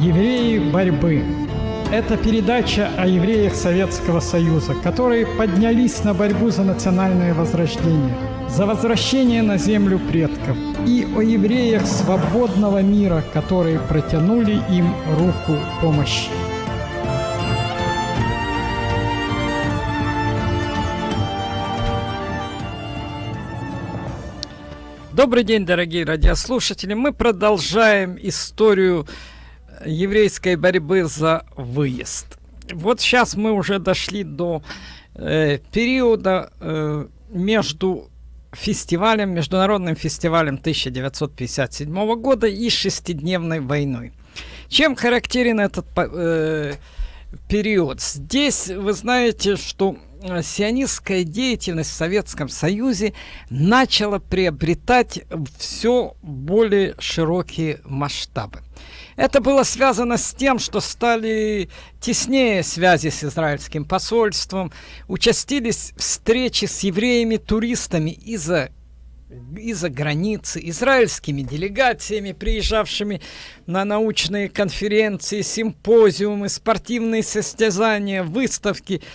Евреи борьбы. Это передача о евреях Советского Союза, которые поднялись на борьбу за национальное возрождение, за возвращение на землю предков, и о евреях свободного мира, которые протянули им руку помощи. Добрый день, дорогие радиослушатели. Мы продолжаем историю еврейской борьбы за выезд. Вот сейчас мы уже дошли до э, периода э, между фестивалем, международным фестивалем 1957 года и шестидневной войной. Чем характерен этот э, период? Здесь вы знаете, что Э, сионистская деятельность в Советском Союзе начала приобретать все более широкие масштабы. Это было связано с тем, что стали теснее связи с израильским посольством, участились встречи с евреями-туристами из-за из-за границы, израильскими делегациями, приезжавшими на научные конференции, симпозиумы, спортивные состязания, выставки –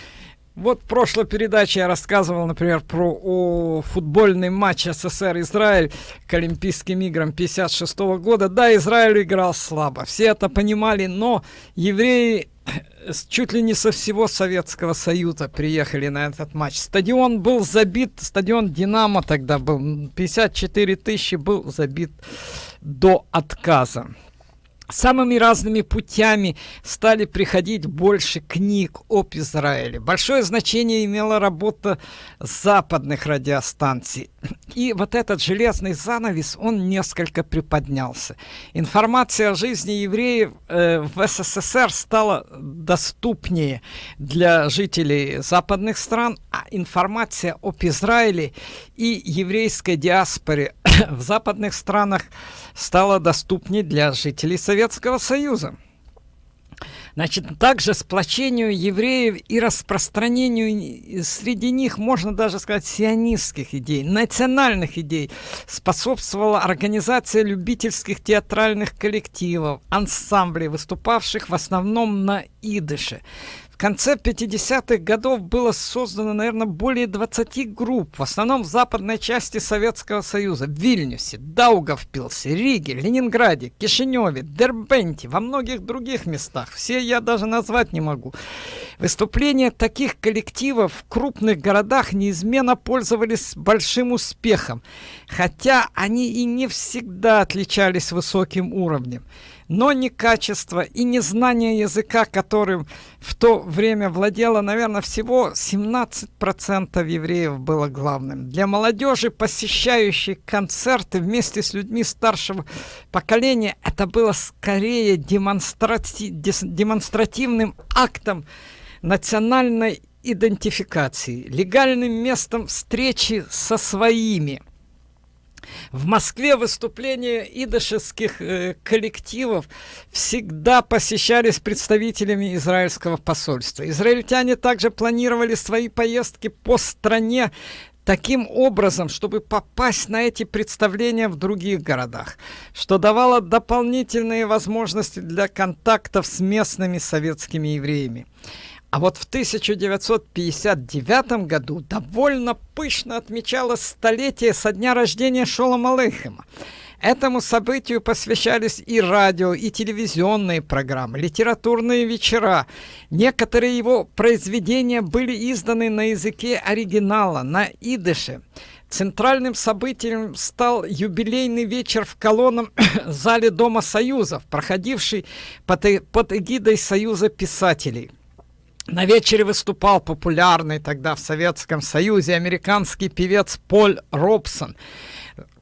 вот в прошлой передаче я рассказывал, например, про о, футбольный матч СССР-Израиль к Олимпийским играм 56 -го года. Да, Израиль играл слабо, все это понимали, но евреи чуть ли не со всего Советского Союза приехали на этот матч. Стадион был забит, стадион «Динамо» тогда был, 54 тысячи был забит до отказа самыми разными путями стали приходить больше книг об Израиле. Большое значение имела работа западных радиостанций. И вот этот железный занавес, он несколько приподнялся. Информация о жизни евреев э, в СССР стала доступнее для жителей западных стран, а информация об Израиле и еврейской диаспоре в западных странах стала доступнее для жителей Советского Союза. Значит, также сплочению евреев и распространению среди них, можно даже сказать, сионистских идей, национальных идей, способствовала организация любительских театральных коллективов, ансамблей, выступавших в основном на идыше. В конце 50-х годов было создано, наверное, более 20 групп, в основном в западной части Советского Союза, в Вильнюсе, Даугавпилсе, Риге, Ленинграде, Кишиневе, Дербенте, во многих других местах. Все я даже назвать не могу. Выступления таких коллективов в крупных городах неизменно пользовались большим успехом, хотя они и не всегда отличались высоким уровнем но не качество и не знание языка, которым в то время владело, наверное, всего 17% евреев было главным. Для молодежи, посещающей концерты вместе с людьми старшего поколения, это было скорее демонстрати демонстративным актом национальной идентификации, легальным местом встречи со своими – в Москве выступления идышевских э, коллективов всегда посещались представителями израильского посольства. Израильтяне также планировали свои поездки по стране таким образом, чтобы попасть на эти представления в других городах, что давало дополнительные возможности для контактов с местными советскими евреями. А вот в 1959 году довольно пышно отмечалось столетие со дня рождения Шолома Алейхема. Этому событию посвящались и радио, и телевизионные программы, литературные вечера. Некоторые его произведения были изданы на языке оригинала, на идыше. Центральным событием стал юбилейный вечер в колонном зале Дома Союзов, проходивший под, под эгидой Союза писателей. На вечере выступал популярный тогда в Советском Союзе американский певец Поль Робсон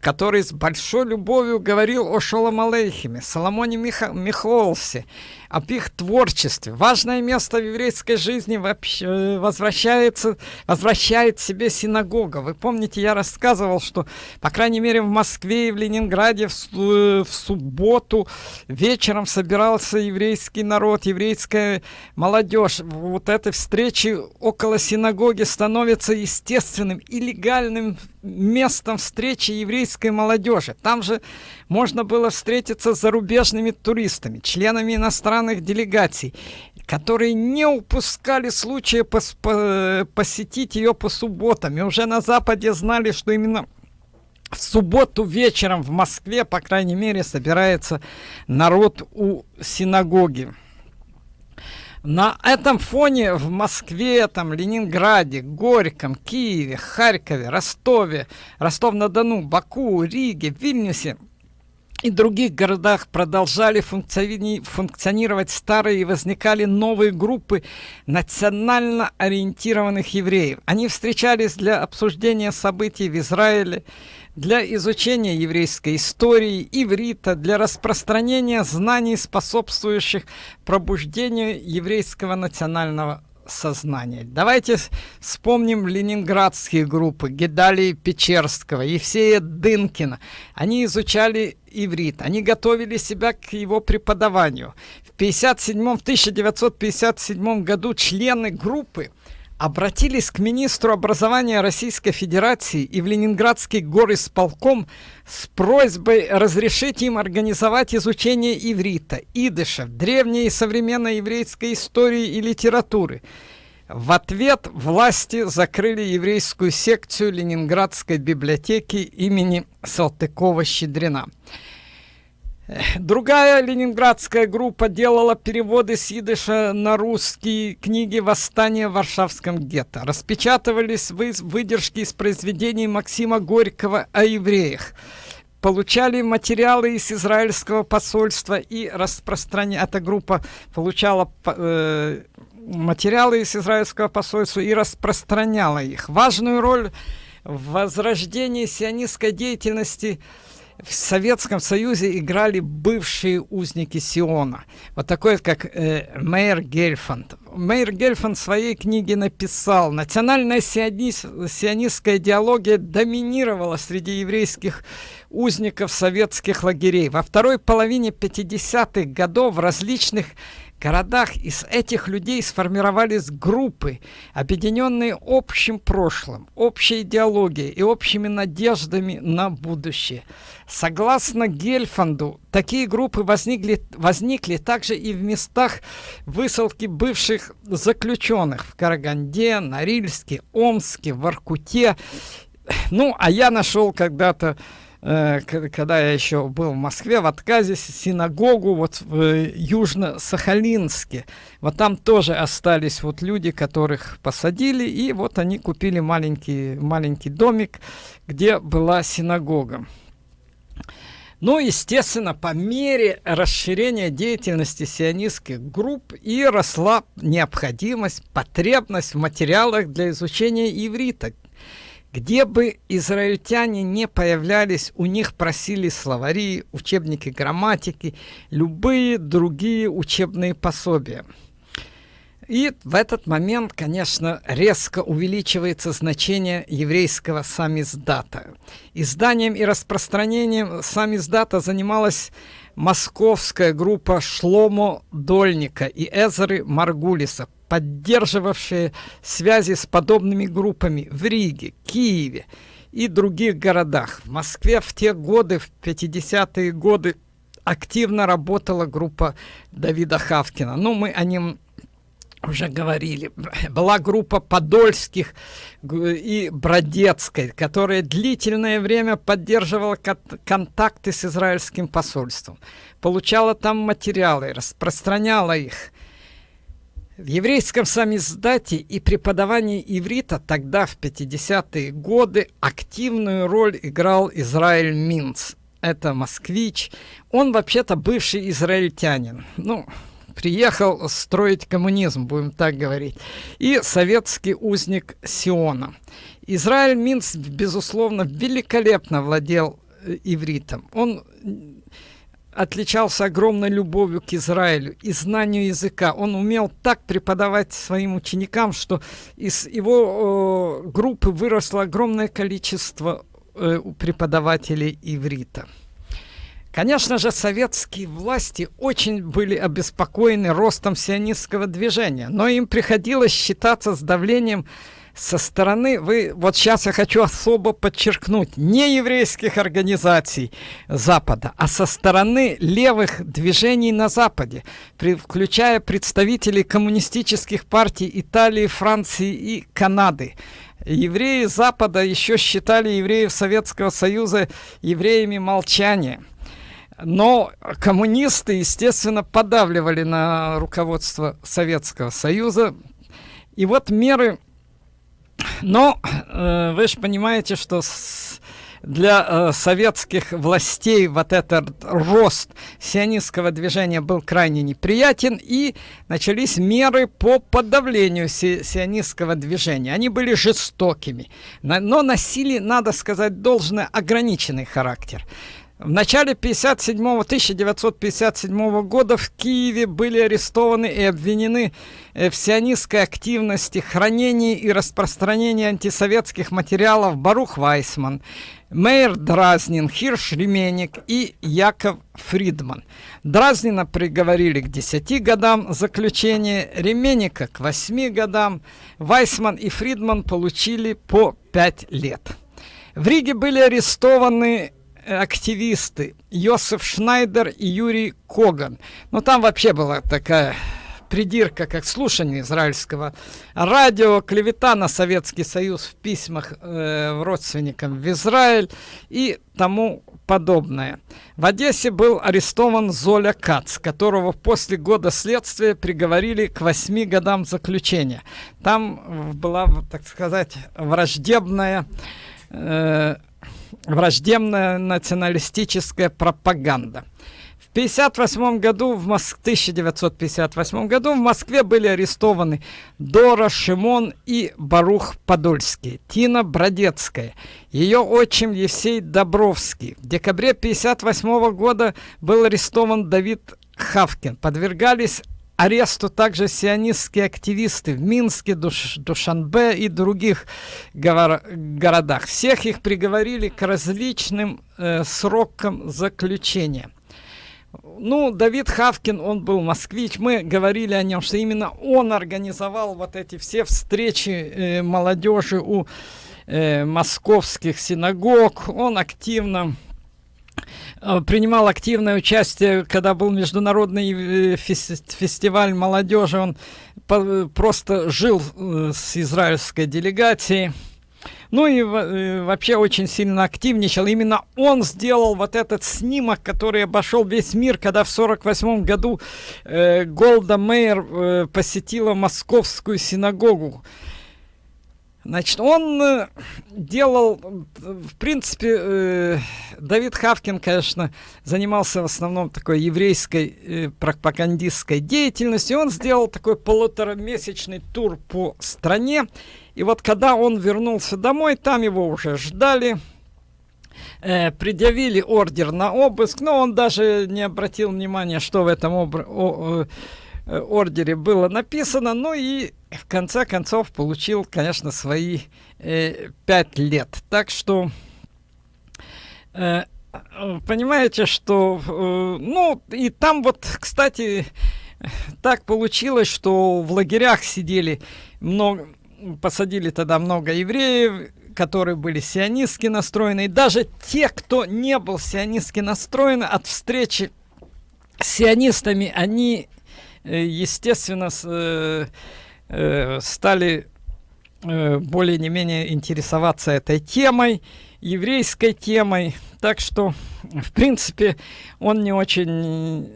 который с большой любовью говорил о Шолом Алейхиме, Соломоне Миха Михолсе, об их творчестве. Важное место в еврейской жизни вообще э, возвращается, возвращает себе синагога. Вы помните, я рассказывал, что, по крайней мере, в Москве и в Ленинграде в, в субботу вечером собирался еврейский народ, еврейская молодежь. Вот этой встречи около синагоги становится естественным и легальным местом встречи еврейской молодежи. Там же можно было встретиться с зарубежными туристами, членами иностранных делегаций, которые не упускали случая пос по посетить ее по субботам. И уже на Западе знали, что именно в субботу вечером в Москве, по крайней мере, собирается народ у синагоги. На этом фоне в Москве, там, Ленинграде, Горьком, Киеве, Харькове, Ростове, Ростов-на-Дону, Баку, Риге, Вильнюсе и других городах продолжали функциони функционировать старые и возникали новые группы национально ориентированных евреев. Они встречались для обсуждения событий в Израиле, для изучения еврейской истории, иврита, для распространения знаний, способствующих пробуждению еврейского национального сознания. Давайте вспомним ленинградские группы Гедалии Печерского, Евсея Дынкина. Они изучали иврит, они готовили себя к его преподаванию. В 57 в 1957 году члены группы обратились к министру образования Российской Федерации и в Ленинградский горисполком с просьбой разрешить им организовать изучение иврита, идыша, древней и современной еврейской истории и литературы. В ответ власти закрыли еврейскую секцию Ленинградской библиотеки имени Салтыкова-Щедрина. Другая ленинградская группа делала переводы с идыша на русские книги «Восстание в Варшавском гетто». Распечатывались вы выдержки из произведений Максима Горького о евреях. Получали материалы из израильского посольства и распространяли. Эта группа получала э, материалы из израильского посольства и распространяла их. Важную роль в возрождении сионистской деятельности – в Советском Союзе играли бывшие узники Сиона. Вот такой, как э, Мейер Гельфанд. Мейер Гельфанд в своей книге написал, национальная сионист, сионистская идеология доминировала среди еврейских узников советских лагерей. Во второй половине 50-х годов в различных городах из этих людей сформировались группы, объединенные общим прошлым, общей идеологией и общими надеждами на будущее. Согласно Гельфанду, такие группы возникли, возникли также и в местах высылки бывших заключенных в Караганде, Норильске, Омске, Воркуте. Ну, а я нашел когда-то Э, когда я еще был в Москве, в отказе синагогу вот в э, Южно-Сахалинске. Вот там тоже остались вот люди, которых посадили, и вот они купили маленький, маленький домик, где была синагога. Ну, естественно, по мере расширения деятельности сионистских групп и росла необходимость, потребность в материалах для изучения иврита, где бы израильтяне не появлялись, у них просили словари, учебники грамматики, любые другие учебные пособия. И в этот момент, конечно, резко увеличивается значение еврейского самиздата. Изданием и распространением самиздата занималась московская группа Шломо Дольника и Эзеры Маргулиса, поддерживавшие связи с подобными группами в Риге, Киеве и других городах. В Москве в те годы, в 50-е годы, активно работала группа Давида Хавкина. Ну, мы о нем уже говорили. Была группа Подольских и Бродецкой, которая длительное время поддерживала контакты с израильским посольством. Получала там материалы, распространяла их. В еврейском самиздате и преподавании иврита тогда, в 50-е годы, активную роль играл Израиль Минц. Это москвич. Он вообще-то бывший израильтянин. Ну, приехал строить коммунизм, будем так говорить. И советский узник Сиона. Израиль Минц, безусловно, великолепно владел э, ивритом. Он отличался огромной любовью к Израилю и знанию языка. Он умел так преподавать своим ученикам, что из его э, группы выросло огромное количество э, преподавателей иврита. Конечно же, советские власти очень были обеспокоены ростом сионистского движения, но им приходилось считаться с давлением со стороны, вы, вот сейчас я хочу особо подчеркнуть, не еврейских организаций Запада, а со стороны левых движений на Западе, при, включая представителей коммунистических партий Италии, Франции и Канады. Евреи Запада еще считали евреев Советского Союза евреями молчания. Но коммунисты, естественно, подавливали на руководство Советского Союза. И вот меры но э, вы же понимаете, что с, для э, советских властей вот этот рост сионистского движения был крайне неприятен, и начались меры по подавлению си сионистского движения. Они были жестокими, но носили, надо сказать, должное ограниченный характер. В начале 57 1957 года в Киеве были арестованы и обвинены э, в сионистской активности, хранении и распространении антисоветских материалов Барух Вайсман, Мейер Дразнин, Хирш Ременик и Яков Фридман. Дразнина приговорили к 10 годам заключения, Ременика к 8 годам, Вайсман и Фридман получили по 5 лет. В Риге были арестованы активисты Йосиф Шнайдер и Юрий Коган. Ну, там вообще была такая придирка, как слушание израильского радио, клевета на Советский Союз в письмах э, родственникам в Израиль и тому подобное. В Одессе был арестован Золя Кац, которого после года следствия приговорили к восьми годам заключения. Там была, так сказать, враждебная э, враждебная националистическая пропаганда. В 1958 году, в Моск... 1958 году в Москве были арестованы Дора Шимон и Барух Подольский, Тина Бродецкая, ее отчим Евсей Добровский. В декабре 1958 года был арестован Давид Хавкин. Подвергались аресту также сионистские активисты в Минске, Душ, Душанбе и других городах. Всех их приговорили к различным э, срокам заключения. Ну, Давид Хавкин, он был москвич, мы говорили о нем, что именно он организовал вот эти все встречи э, молодежи у э, московских синагог, он активно принимал активное участие, когда был международный э, фестиваль молодежи. Он просто жил э, с израильской делегацией. Ну и вообще очень сильно активничал. Именно он сделал вот этот снимок, который обошел весь мир, когда в 48 году э, Голда Мейер э, посетила московскую синагогу. Значит, он э, делал, в принципе, э, Давид Хавкин, конечно, занимался в основном такой еврейской э, пропагандистской деятельностью. Он сделал такой полуторамесячный тур по стране. И вот когда он вернулся домой, там его уже ждали, э, предъявили ордер на обыск, но он даже не обратил внимания, что в этом обр- ордере было написано. Ну и в конце концов получил, конечно, свои э, пять лет. Так что, э, понимаете, что, э, ну, и там вот, кстати, так получилось, что в лагерях сидели много, посадили тогда много евреев, которые были сионистски настроены. И даже те, кто не был сионистски настроен от встречи с сионистами, они, э, естественно, с, э, э, стали э, более не менее интересоваться этой темой, еврейской темой. Так что, в принципе, он не очень,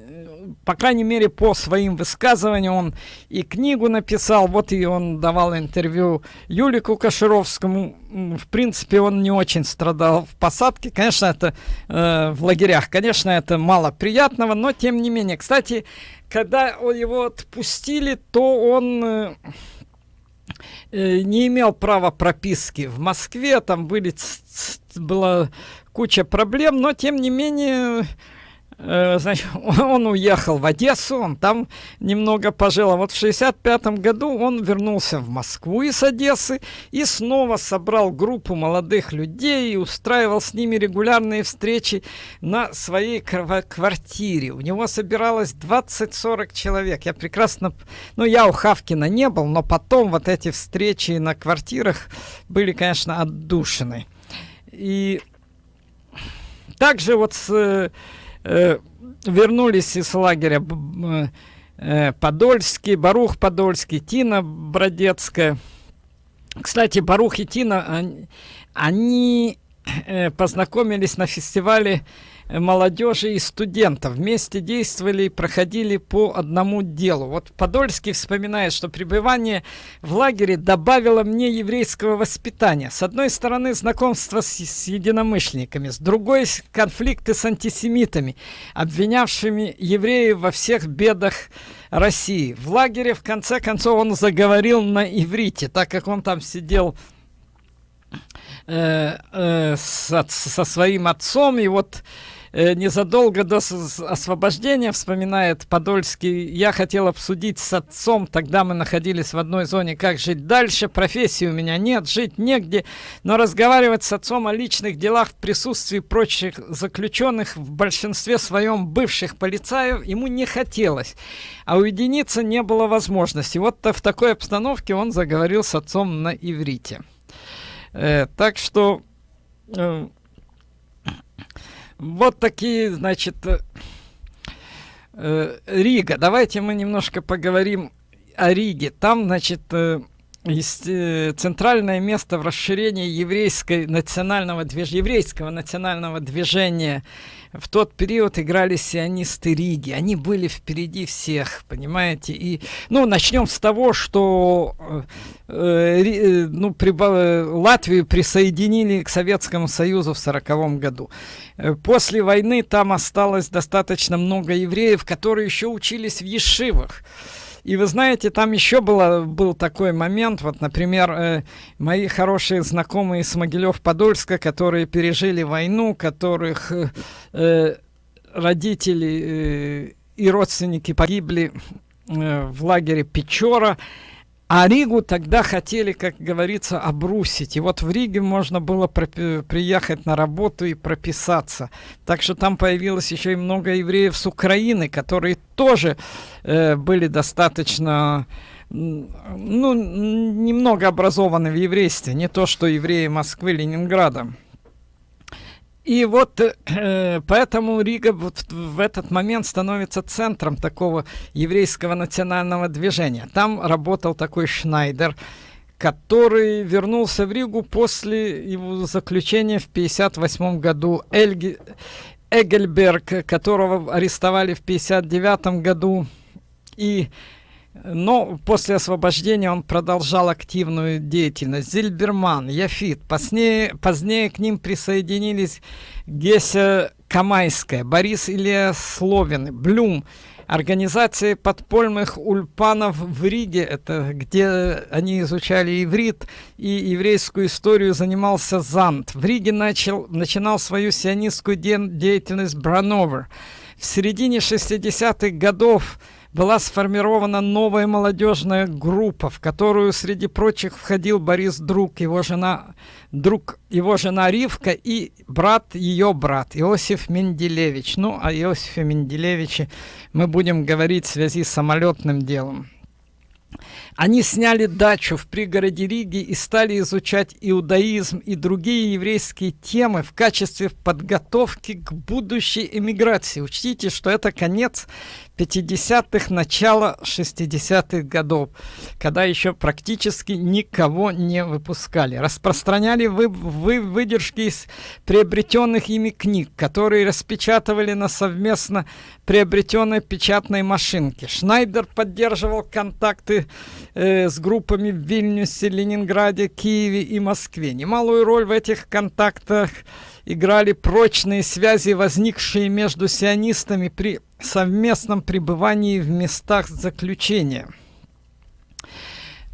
по крайней мере, по своим высказываниям, он и книгу написал, вот и он давал интервью Юлику Кашировскому. В принципе, он не очень страдал в посадке. Конечно, это э, в лагерях, конечно, это мало приятного, но тем не менее. Кстати, когда его отпустили, то он э, э, не имел права прописки в Москве, там были, была куча проблем, но тем не менее значит, он уехал в Одессу, он там немного пожил. А вот в 65 году он вернулся в Москву из Одессы и снова собрал группу молодых людей и устраивал с ними регулярные встречи на своей квартире. У него собиралось 20-40 человек. Я прекрасно... Ну, я у Хавкина не был, но потом вот эти встречи на квартирах были, конечно, отдушены. И также вот с э, вернулись из лагеря э, Подольский, Барух Подольский, Тина Бродецкая. Кстати, Барух и Тина, они, они познакомились на фестивале молодежи и студентов. Вместе действовали и проходили по одному делу. Вот Подольский вспоминает, что пребывание в лагере добавило мне еврейского воспитания. С одной стороны, знакомство с, с единомышленниками, с другой – конфликты с антисемитами, обвинявшими евреев во всех бедах России. В лагере, в конце концов, он заговорил на иврите, так как он там сидел э, э, со, своим отцом, и вот Э, незадолго до освобождения, вспоминает Подольский, я хотел обсудить с отцом, тогда мы находились в одной зоне, как жить дальше, профессии у меня нет, жить негде, но разговаривать с отцом о личных делах в присутствии прочих заключенных, в большинстве своем бывших полицаев, ему не хотелось, а уединиться не было возможности. Вот в такой обстановке он заговорил с отцом на иврите. Э, так что... Э, вот такие, значит, э, э, Рига. Давайте мы немножко поговорим о Риге. Там, значит, э, есть э, центральное место в расширении еврейской национального движения, еврейского национального движения в тот период играли сионисты Риги. Они были впереди всех, понимаете? И, ну, начнем с того, что э, э, ну, при, э, Латвию присоединили к Советскому Союзу в сороковом году. Э, после войны там осталось достаточно много евреев, которые еще учились в Ешивах. И вы знаете, там еще было, был такой момент, вот, например, э, мои хорошие знакомые с Могилев-Подольска, которые пережили войну, которых э, э родители э, и родственники погибли э, в лагере Печора, а Ригу тогда хотели, как говорится, обрусить. И вот в Риге можно было приехать на работу и прописаться. Так что там появилось еще и много евреев с Украины, которые тоже э, были достаточно ну, немного образованы в еврействе. Не то, что евреи Москвы, Ленинграда. И вот э, поэтому Рига вот в этот момент становится центром такого еврейского национального движения. Там работал такой Шнайдер, который вернулся в Ригу после его заключения в 1958 году. Эльги, Эгельберг, которого арестовали в 1959 году. И но после освобождения он продолжал активную деятельность. Зильберман, Яфит. Позднее, позднее к ним присоединились Геся Камайская, Борис Илья Словин, Блюм. Организации подпольных ульпанов в Риге, это где они изучали иврит и еврейскую историю занимался Зант. В Риге начал, начинал свою сионистскую де деятельность Брановер. В середине 60-х годов была сформирована новая молодежная группа, в которую среди прочих входил Борис Друг, его жена, друг, его жена Ривка и брат, ее брат Иосиф Менделевич. Ну, о Иосифе Менделевиче мы будем говорить в связи с самолетным делом. Они сняли дачу в пригороде Риги и стали изучать иудаизм и другие еврейские темы в качестве подготовки к будущей эмиграции. Учтите, что это конец 50-х, начало 60-х годов, когда еще практически никого не выпускали. Распространяли вы, вы выдержки из приобретенных ими книг, которые распечатывали на совместно приобретенной печатной машинке. Шнайдер поддерживал контакты э, с группами в Вильнюсе, Ленинграде, Киеве и Москве. Немалую роль в этих контактах играли прочные связи, возникшие между сионистами при совместном пребывании в местах заключения.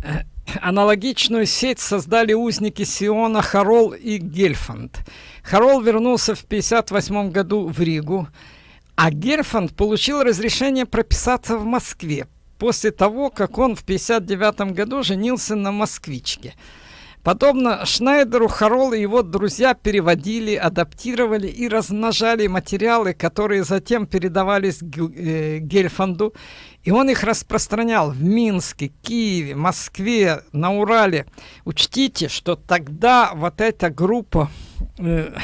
Э, аналогичную сеть создали узники Сиона Харол и Гельфанд. Харол вернулся в 1958 году в Ригу, А Герфанд получил разрешение прописаться в Москве после того, как он в 1959 году женился на москвичке. Подобно Шнайдеру, Харол и его друзья переводили, адаптировали и размножали материалы, которые затем передавались э, Гельфанду, и он их распространял в Минске, Киеве, Москве, на Урале. Учтите, что тогда вот эта группа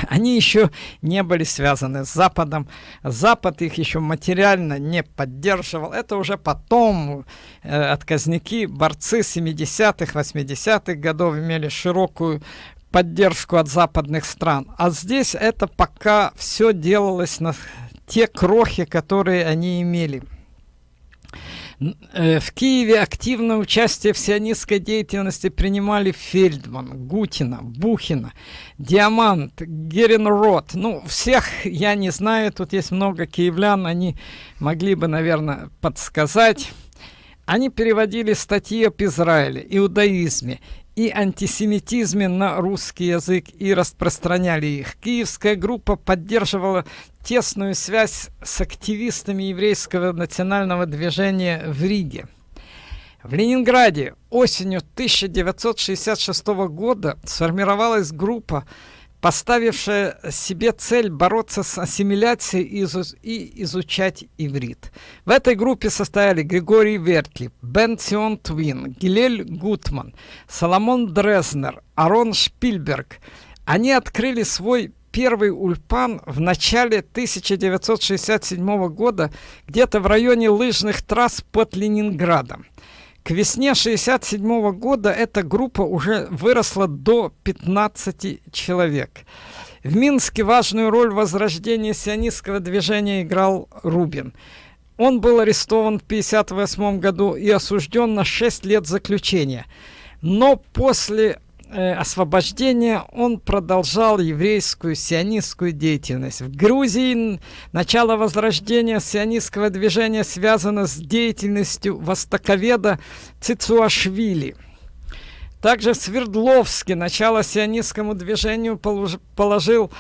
они еще не были связаны с Западом. Запад их еще материально не поддерживал. Это уже потом э, отказники, борцы 70-х, 80-х годов имели широкую поддержку от западных стран. А здесь это пока все делалось на те крохи, которые они имели. Э, в Киеве активное участие в сионистской деятельности принимали Фельдман, Гутина, Бухина, Диамант, Геренрот. Ну, всех я не знаю, тут есть много киевлян, они могли бы, наверное, подсказать. Они переводили статьи об Израиле, иудаизме и антисемитизме на русский язык и распространяли их. Киевская группа поддерживала тесную связь с активистами еврейского национального движения в Риге. В Ленинграде осенью 1966 года сформировалась группа поставившая себе цель бороться с ассимиляцией и, изу и изучать иврит. В этой группе состояли Григорий Вертли, Бен Сион Твин, Гилель Гутман, Соломон Дрезнер, Арон Шпильберг. Они открыли свой первый ульпан в начале 1967 года где-то в районе лыжных трасс под Ленинградом. К весне 67 года эта группа уже выросла до 15 человек. В Минске важную роль в возрождении сионистского движения играл Рубин. Он был арестован в 1958 году и осужден на 6 лет заключения. Но после э, освобождения он продолжал еврейскую сионистскую деятельность. В Грузии начало возрождения сионистского движения связано с деятельностью востоковеда Цицуашвили. Также в Свердловске начало сионистскому движению положил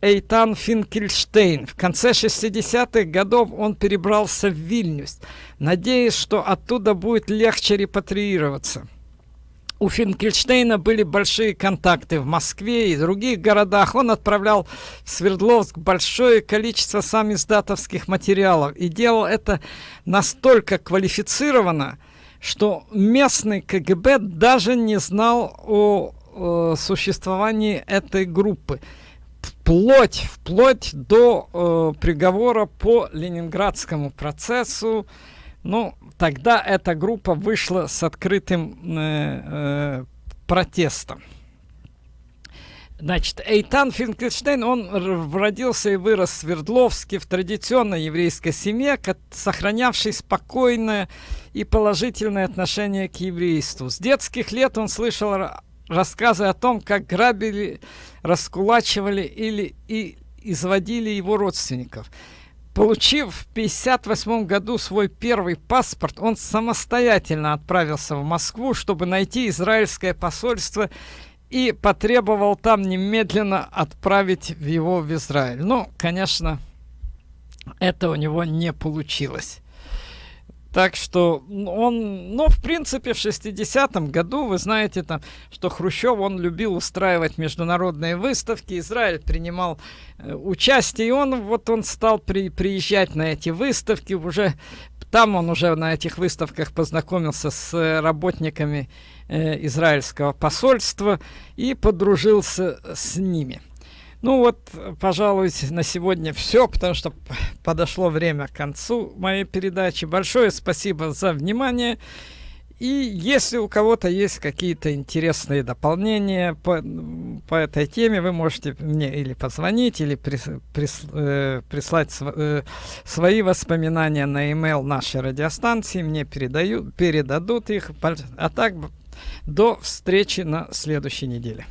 Эйтан Финкельштейн. В конце 60-х годов он перебрался в Вильнюс, надеясь, что оттуда будет легче репатриироваться у Финкельштейна были большие контакты в Москве и других городах. Он отправлял в Свердловск большое количество сам издатовских материалов и делал это настолько квалифицированно, что местный КГБ даже не знал о, о существовании этой группы. Вплоть, вплоть до э, приговора по Ленинградскому процессу ну, тогда эта группа вышла с открытым э, э, протестом. Значит, Эйтан Финкельштейн, он родился и вырос в Свердловске в традиционной еврейской семье, сохранявшей спокойное и положительное отношение к еврейству. С детских лет он слышал рассказы о том, как грабили, раскулачивали или и изводили его родственников. Получив в 1958 году свой первый паспорт, он самостоятельно отправился в Москву, чтобы найти израильское посольство и потребовал там немедленно отправить его в Израиль. Ну, конечно, это у него не получилось. Так что он, ну, в принципе, в 60-м году, вы знаете, там, что Хрущев, он любил устраивать международные выставки, Израиль принимал э, участие, и он, вот он стал при, приезжать на эти выставки, уже там он уже на этих выставках познакомился с э, работниками э, израильского посольства и подружился с ними. Ну вот, пожалуй, на сегодня все, потому что подошло время к концу моей передачи. Большое спасибо за внимание. И если у кого-то есть какие-то интересные дополнения по, по этой теме, вы можете мне или позвонить, или прис, прис, э, прислать св, э, свои воспоминания на email нашей радиостанции. Мне передаю, передадут их. А так, до встречи на следующей неделе.